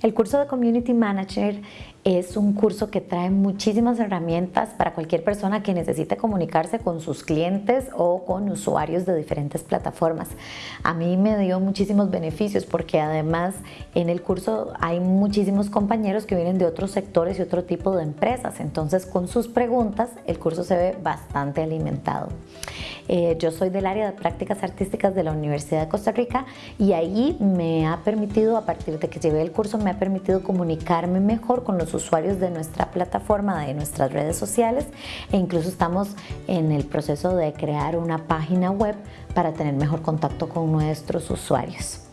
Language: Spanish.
El curso de Community Manager es un curso que trae muchísimas herramientas para cualquier persona que necesite comunicarse con sus clientes o con usuarios de diferentes plataformas. A mí me dio muchísimos beneficios porque además en el curso hay muchísimos compañeros que vienen de otros sectores y otro tipo de empresas. Entonces con sus preguntas el curso se ve bastante alimentado. Eh, yo soy del área de prácticas artísticas de la Universidad de Costa Rica y ahí me ha permitido, a partir de que llevé el curso, me ha permitido comunicarme mejor con los usuarios de nuestra plataforma, de nuestras redes sociales e incluso estamos en el proceso de crear una página web para tener mejor contacto con nuestros usuarios.